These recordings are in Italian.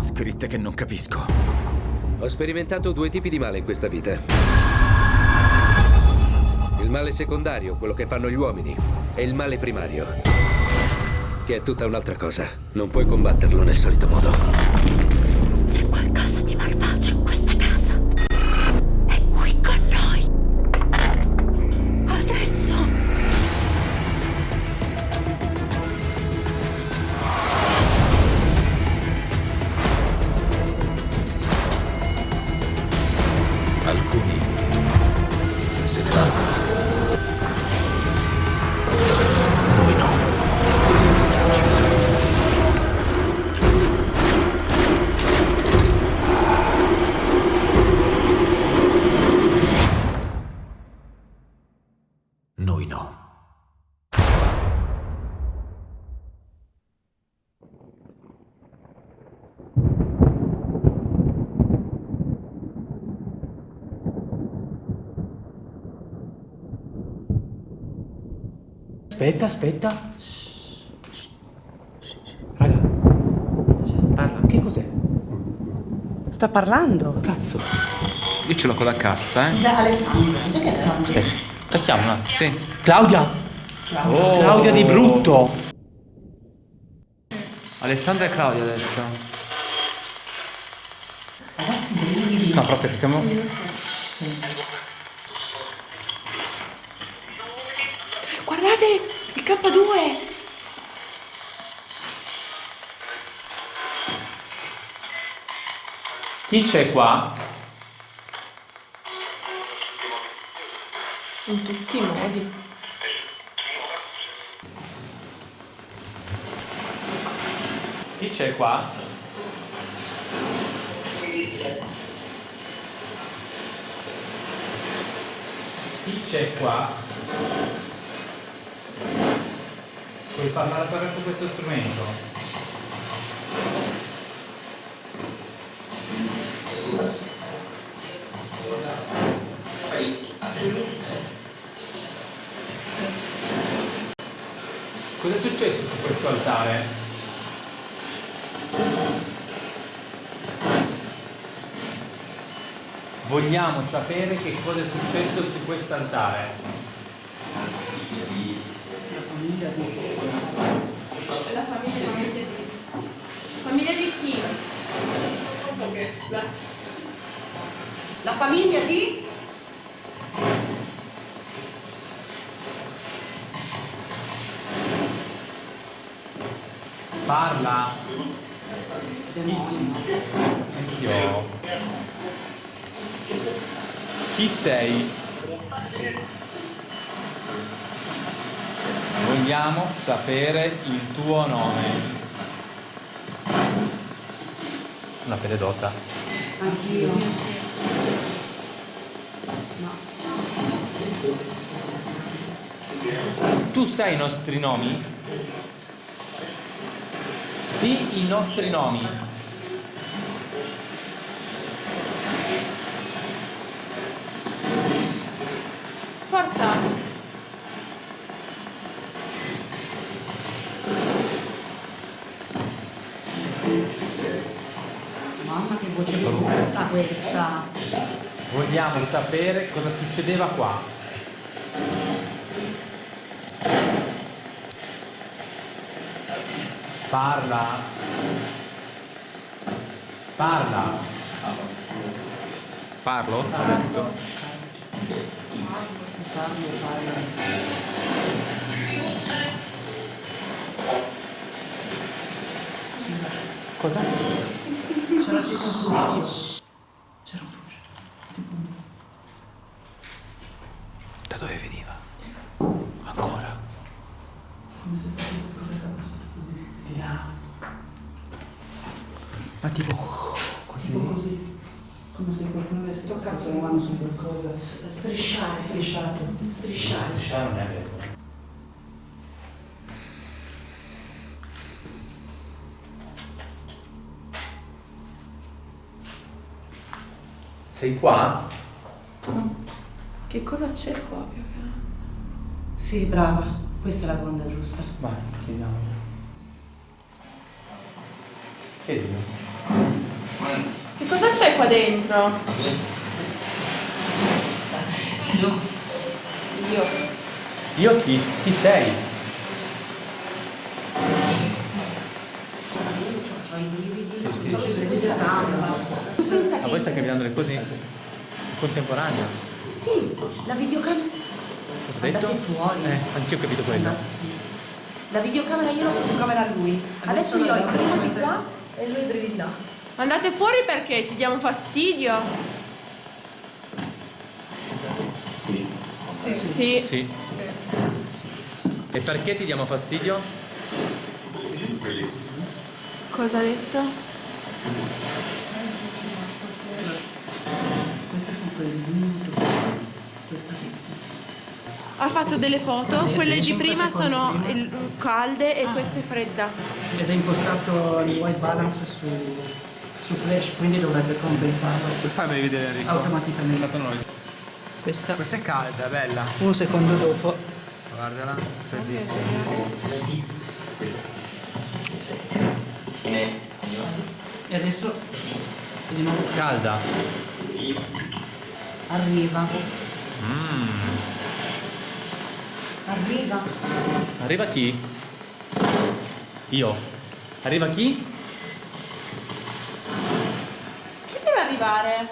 Scritte che non capisco. Ho sperimentato due tipi di male in questa vita. Il male secondario, quello che fanno gli uomini, e il male primario, che è tutta un'altra cosa. Non puoi combatterlo nel solito modo. Aspetta, aspetta. Raga, Parla. che cos'è? Sta parlando? Cazzo. Io ce l'ho con la cassa, eh. Cos'è Alessandro? Cos'è che è? Aspetta, tacchiamo. Sì. Claudia! Oh. Claudia di brutto! Alessandra e Claudia ha detto. Ragazzi, brividi. No, però aspetta, stiamo... Guardate, K2. Chi c'è qua? In tutti i modi. Chi c'è qua? Chi c'è qua? Puoi parlare attraverso questo strumento? Cosa è successo su questo altare? Vogliamo sapere che cosa è successo su questo altare. La famiglia, famiglia di... Famiglia di chi? La famiglia di? Parla. Anch'io. Chi sei? Vogliamo sapere il tuo nome. Una pededota. Anch'io. Tu sai i nostri nomi? Di i nostri nomi. Forza! Che voce brutta questa. Vogliamo sapere cosa succedeva qua. Parla. Parla. Parlo? Ha detto. Cosa? C'era tipo un fruscio. C'era un fruscio. Da dove veniva? Ancora? Come se fosse qualcosa che fosse così. Di là. Ma tipo Così. così. Come se qualcuno avesse toccato le mani su qualcosa. Strisciare, strisciato. Strisciare. Strisciare non è vero. Sei qua? Che cosa c'è qua che? Sì, brava. Questa è la domanda giusta. Vai, chiediamo. Chiedilo. Cosa c'è qua dentro? Io. Io chi? Chi sei? Ho i brividi, solo su questa voi stai cambiando le cose in contemporanea? Sì, la videocamera... Cosa detto? Andate fuori. Eh, anch'io ho capito quello. Andate, sì. La videocamera io la fotocamera a lui. Adesso io ho i brividi qua e lui i brividi là. Andate fuori perché ti diamo fastidio? Sì, sì. Sì. Sì. E perché ti diamo fastidio? Cosa ha detto? Queste sono quelle di minuto. Questa qui sì. Ha fatto delle foto, quelle di prima sono prima. calde e questa è fredda. ed è impostato il white balance su, su flash, quindi dovrebbe compensarlo Per farmi vedere Enrico. automaticamente. Questa, Questa è calda, bella. un secondo dopo, Guardala, freddissima. e adesso di nuovo Calda. Arriva. Mm. Arriva. Arriva chi? Io. Arriva chi? Chi deve arrivare?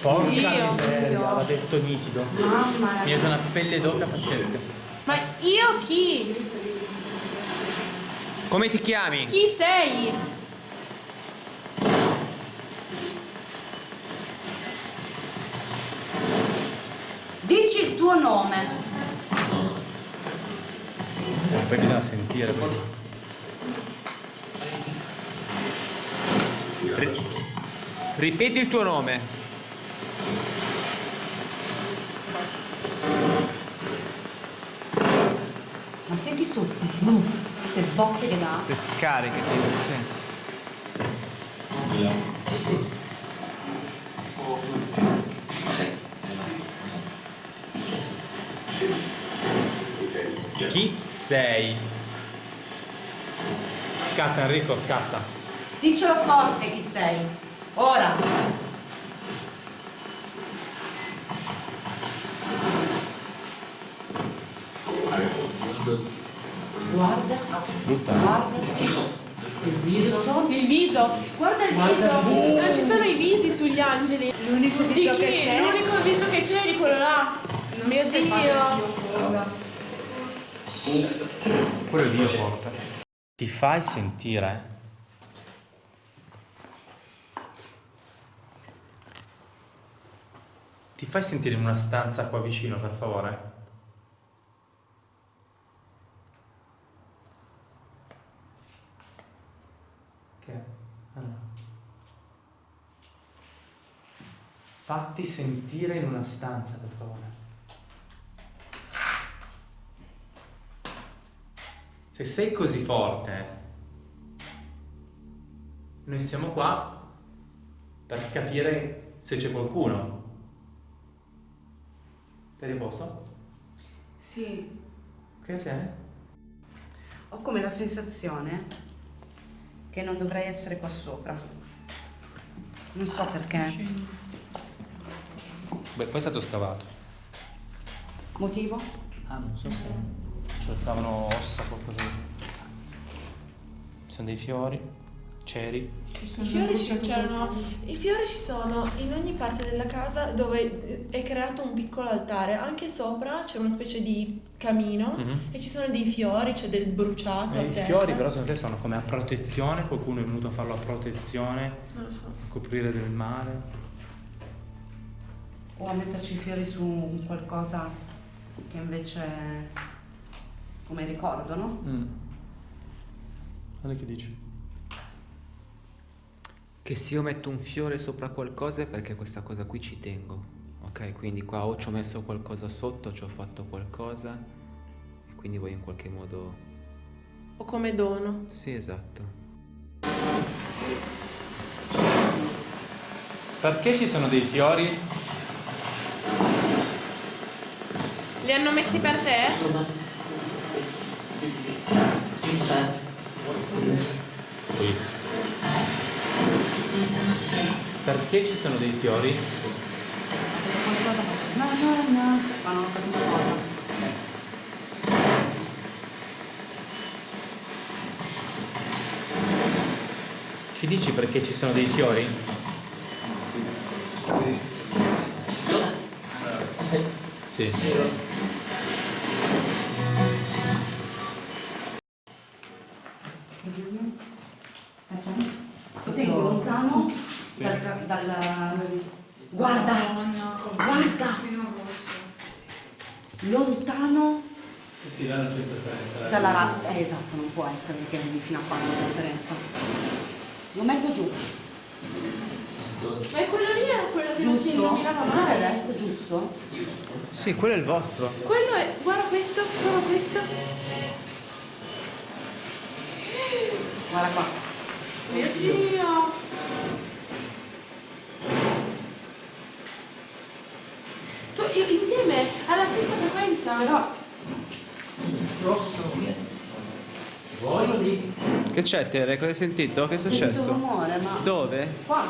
Porca Io. miseria, Io. l'ha detto nitido. Mamma Mi ha dato una pelle d'oca pazzesca. Ma io chi? Come ti chiami? Chi sei? Dici il tuo nome. Poi bisogna sentire così. Ri- ripeti il tuo nome. Ma senti sto ste botte che dà. Se scarichi, tipo, sì. Chi sei? Scatta Enrico, scatta. Dicelo forte chi sei. Ora. Guarda, Brutta. guardati. Il viso. Il viso. Guarda il viso. Non ci sono i visi sugli angeli. L'unico viso che c'è L'unico viso che c'è è di quello là. Non Mio so Dio. Quello è Dio forse. Ti fai sentire. Ti fai sentire in una stanza qua vicino, per favore? Fatti sentire in una stanza, per favore. Se sei così forte, noi siamo qua per capire se c'è qualcuno. Sei a posto? Sì, Che c'è? ho come la sensazione che non dovrei essere qua sopra. Non so perché. Beh, poi è stato scavato. Motivo? Ah, non so se cercavano ossa o qualcosa. Ci sono dei fiori, ceri. I fiori, ci, c'erano, I fiori ci sono in ogni parte della casa dove è creato un piccolo altare. Anche sopra c'è una specie di camino Mhm. e ci sono dei fiori, c'è del bruciato. Eh, I terra. fiori però secondo te sono come a protezione, qualcuno è venuto a farlo a protezione, Non lo so. a coprire del male. O a metterci i fiori su un qualcosa che invece come ricordo, no? Mm. Guarda che dici. Che se io metto un fiore sopra qualcosa è perché questa cosa qui ci tengo. Ok, quindi qua o ci ho messo qualcosa sotto, ci ho fatto qualcosa e quindi voglio in qualche modo... O come dono. Sì, esatto. Perché ci sono dei fiori? Li hanno messi per te? Qui? Perché ci sono dei fiori? No, no, no. Ma non ho capito cosa. Ci dici perché ci sono dei fiori? Sì. Lo tengo lontano dal, dal- Guarda! Guarda! Lontano Sì, là non c'è interferenza. dalla rabbia. Eh, esatto, non può essere che arrivi fino a qua la differenza. Lo metto giù, Ma è quello lì era quello che non si giusto? illuminava mai? detto, giusto? Sì, quello è il vostro. Quello è. Guarda questo, guarda questo. Guarda qua. Mio Dio! Tu, insieme alla stessa frequenza? Però Rosso. Solo lì. Che c'è, Tere? Cosa hai sentito? Che è ho sentito un successo? rumore, ma... Dove? Qua.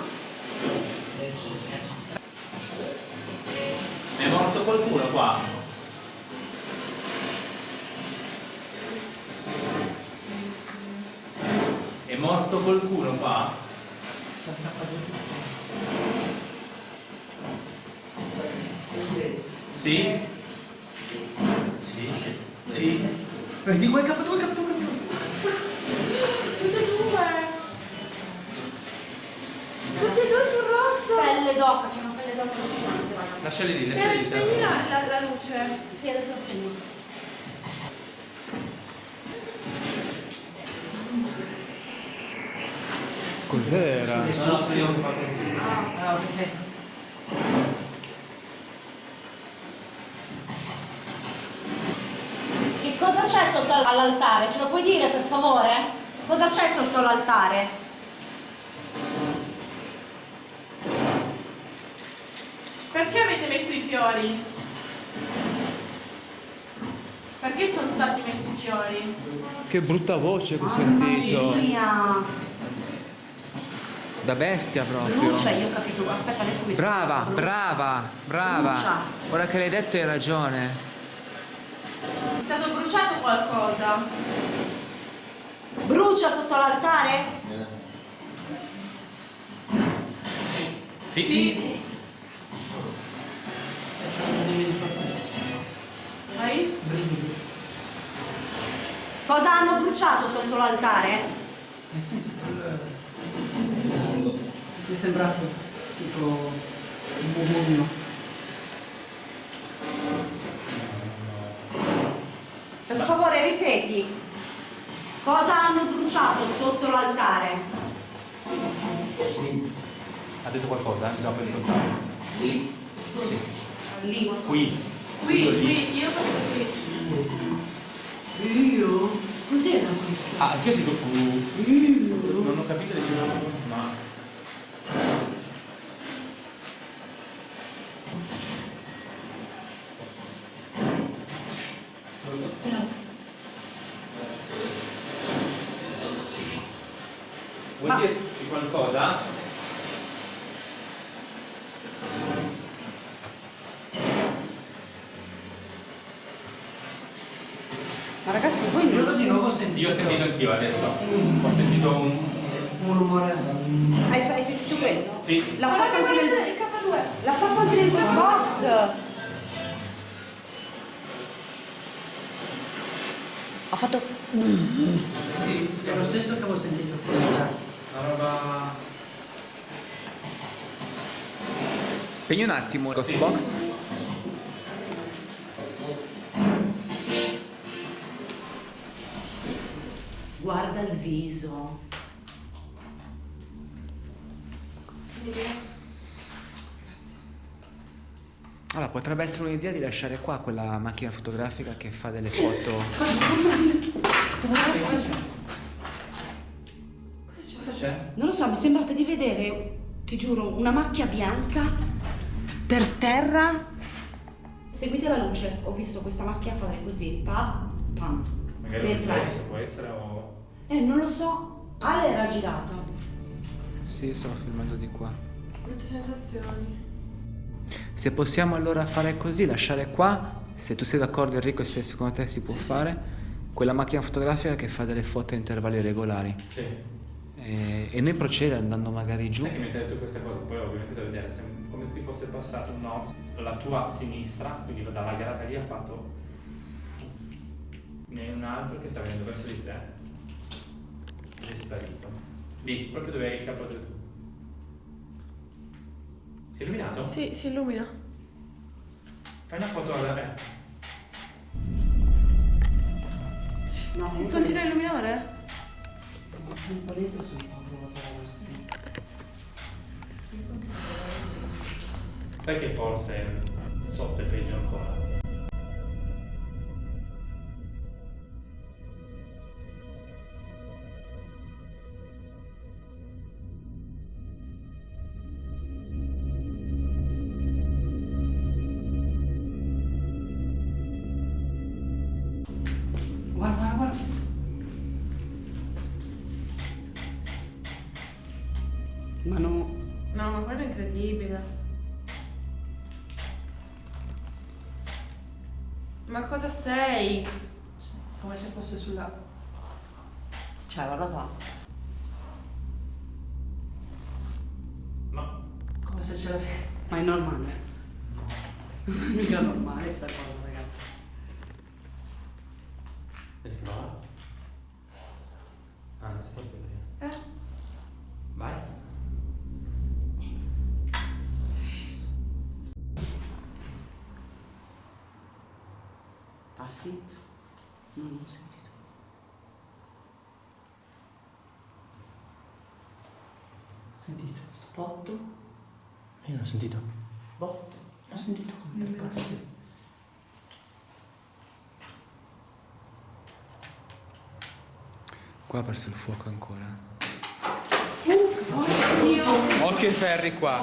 È morto qualcuno qua? Morto qualcuno qua? C'è il K2 Sì? Sì? Sì? Vedi quel K2, K2, K2. Tutte e due! Tutte e due sul rosso! Pelle d'oca, c'è una pelle d'oca raga. Lasciali lì, lasciali lì. spegni la, la, la luce. Sì, adesso la spegno. Ok. Che cosa c'è sotto all'altare? Ce lo puoi dire per favore? Cosa c'è sotto l'altare? Perché avete messo i fiori? Perché sono stati messi i fiori? Che brutta voce che ho Mamma sentito. mia! Da bestia proprio. Brucia, io ho capito. Aspetta, adesso mi Brava, Brucia. brava, brava. Brucia. Ora che l'hai detto hai ragione. È stato bruciato qualcosa? Brucia sotto l'altare? Sì? Sì. Hai? Brividi. Cosa hanno bruciato sotto l'altare? Hai sentito il... Mi è sembrato tipo un murmurino. Per favore, ripeti. Cosa hanno bruciato sotto l'altare? Ha detto qualcosa? eh? Bisogna poi ascoltare. Sì. Lì. Qui. Qui, lì. qui, io qui. Io? Cos'era questo? Ah, anche io sento uh, Non ho capito le cifre, ma... qualcosa? Ma ragazzi, voi non Io lo di nuovo sentito Io ho sentito anch'io adesso. Ho sentito un... un rumore. Hai, hai sentito quello? Sì. L'ha fatto anche nel... il K2. L'ha fatto anche nel quiz box! Ha fatto... Sì, è lo stesso che avevo sentito Spegni un attimo il Sì. Ghostbox. Guarda il viso. Allora, potrebbe essere un'idea di lasciare qua quella macchina fotografica che fa delle foto. Cosa c'è? Non lo so, mi sembrate di vedere, ti giuro, una macchia bianca per terra. Seguite la luce, ho visto questa macchia fare così, pa, pam. Magari un riflesso può essere o... Eh, non lo so. Ale era girato. Sì, io stavo filmando di qua. Brutte sensazioni. Se possiamo allora fare così, lasciare qua, se tu sei d'accordo Enrico e se secondo te si può fare, quella macchina fotografica che fa delle foto a intervalli regolari. Sì. E, e noi procedere andando magari giù. Sai che mentre hai detto questa cosa, poi ovviamente da vedere, come se ti fosse passato un no, la tua sinistra, quindi dalla garata lì ha fatto ne un altro che sta venendo verso di te ed è sparito. Lì, proprio dove hai il capo del tu. Si è illuminato? Sì, si illumina. Fai una foto alla eh. No, Si continua a illuminare? Sono un po' dentro, sono un po' rosa, ragazzi. Sai che forse sotto è peggio ancora. Ma no, No, ma quello è incredibile. Ma cosa sei? Come se fosse sulla... cioè guarda qua. Ma Come se ce l'avevi... Ma è normale. Mica normale sta cosa, ragazzi. Che va? Ah, non si può vedere. Eh? Vai. Passi? Non ho sentito. Sentito? Spot? Io non ho sentito. Bot? Ho sentito come tre passi. Qua ha perso il fuoco ancora. Oddio! Occhio ai ferri qua.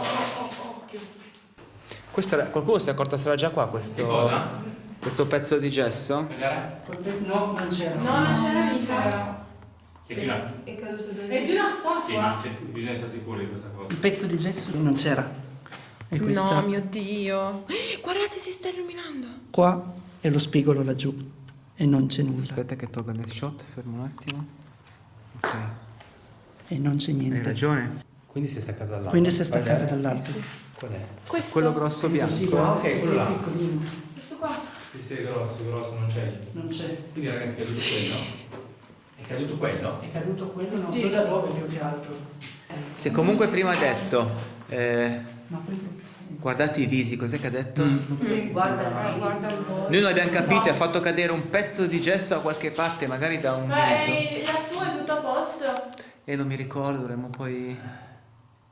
Questo era- qualcuno si è accorto sarà già qua questo, Che cosa? Questo pezzo di gesso? No, non c'era. No, non c'era mica. È di una... È caduto dove? È di una Sì, statua. ma se- bisogna essere sicuri di questa cosa. Il pezzo di gesso non c'era. E questa No, mio Dio. Guardate, si sta illuminando. qua è lo spigolo laggiù. E non c'è nulla. Aspetta che tolga il shot, fermo un attimo. Ok, E non c'è hai niente. ragione. Quindi si è staccato dall'altro. Quindi si è staccato dall'altro. Qual è? Questo. Quello grosso bianco. Sì, ah, ok, quello là. Piccolino. Questo qua. Sì, è grosso, grosso, non c'è. Non c'è. Quindi ragazzi è caduto quello. È caduto quello? È caduto quello, non Sì. so da dove più che altro. Se comunque prima ha detto, eh, guardate i visi, cos'è che ha detto? Sì, Guarda, guarda, guarda un po'. Noi non abbiamo capito e ha fatto cadere un pezzo di gesso da qualche parte, magari da un Ma viso. è, la sua è tutto a posto. E non mi ricordo, dovremmo poi...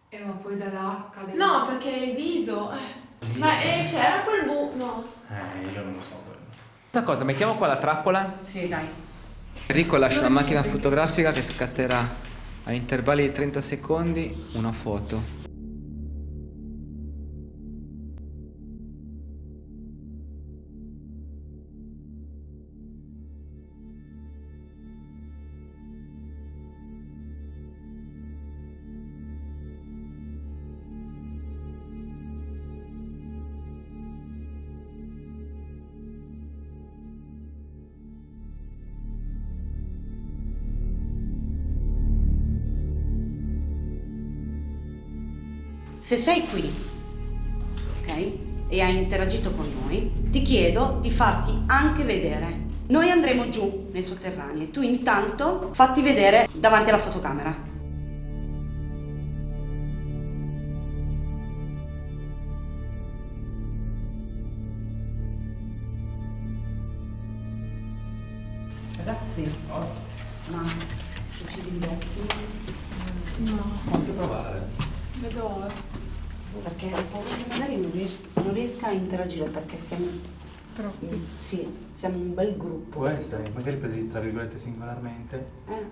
Eh, ma poi da là cade. No, perché il viso. Ma eh, c'era quel bu... No. Eh, io non lo so quello. Questa cosa, mettiamo qua la trappola. Sì, dai. Enrico lascia la macchina fotografica che scatterà a intervalli di 30 secondi una foto. Se sei qui, ok? E hai interagito con noi, ti chiedo di farti anche vedere. Noi andremo giù nei sotterranei tu intanto fatti vedere davanti alla fotocamera. A interagire perché siamo, Troppi. sì, siamo un bel gruppo. Può essere, magari presi tra virgolette singolarmente. Eh,